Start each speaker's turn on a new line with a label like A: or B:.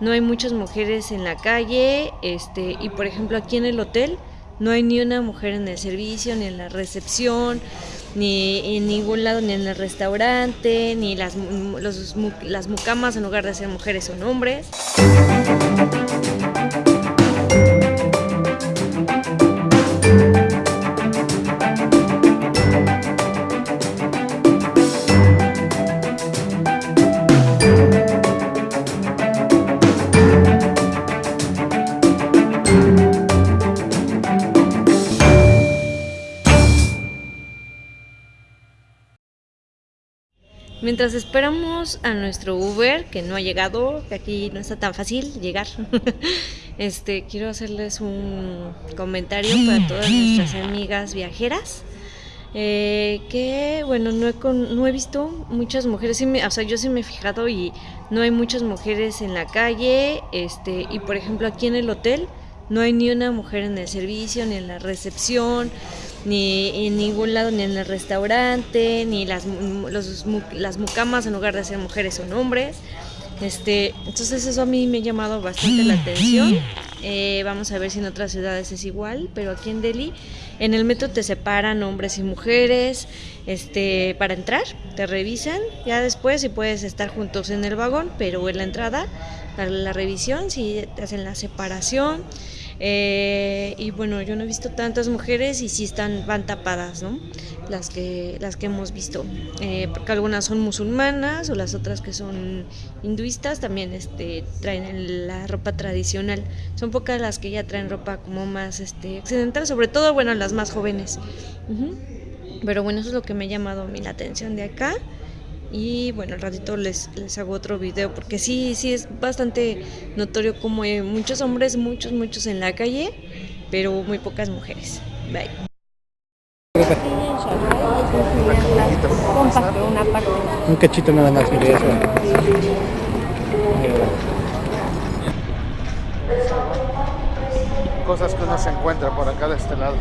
A: no hay muchas mujeres en la calle, este, y por ejemplo aquí en el hotel no hay ni una mujer en el servicio, ni en la recepción, ni en ningún lado, ni en el restaurante, ni las, los, las mucamas en lugar de ser mujeres son hombres. Mientras esperamos a nuestro Uber, que no ha llegado, que aquí no está tan fácil llegar, este, quiero hacerles un comentario para todas nuestras amigas viajeras. Eh, que bueno, no he, no he visto muchas mujeres, o sea, yo sí me he fijado y no hay muchas mujeres en la calle, este, y por ejemplo aquí en el hotel no hay ni una mujer en el servicio, ni en la recepción, ni en ningún lado, ni en el restaurante, ni las, las mucamas en lugar de ser mujeres son hombres. Este, entonces eso a mí me ha llamado bastante la atención. Eh, vamos a ver si en otras ciudades es igual, pero aquí en Delhi en el metro te separan hombres y mujeres este, para entrar, te revisan, ya después si puedes estar juntos en el vagón, pero en la entrada, para la revisión, si te hacen la separación. Eh, y bueno, yo no he visto tantas mujeres y sí están, van tapadas, ¿no? Las que, las que hemos visto. Eh, porque algunas son musulmanas o las otras que son hinduistas también este, traen la ropa tradicional. Son pocas las que ya traen ropa como más este, occidental, sobre todo, bueno, las más jóvenes. Pero bueno, eso es lo que me ha llamado a mí la atención de acá y bueno, al ratito les, les hago otro video porque sí, sí es bastante notorio como hay muchos hombres, muchos, muchos en la calle, pero muy pocas mujeres. Bye.
B: Un cachito nada más,
C: Cosas que uno se encuentra por acá de este lado.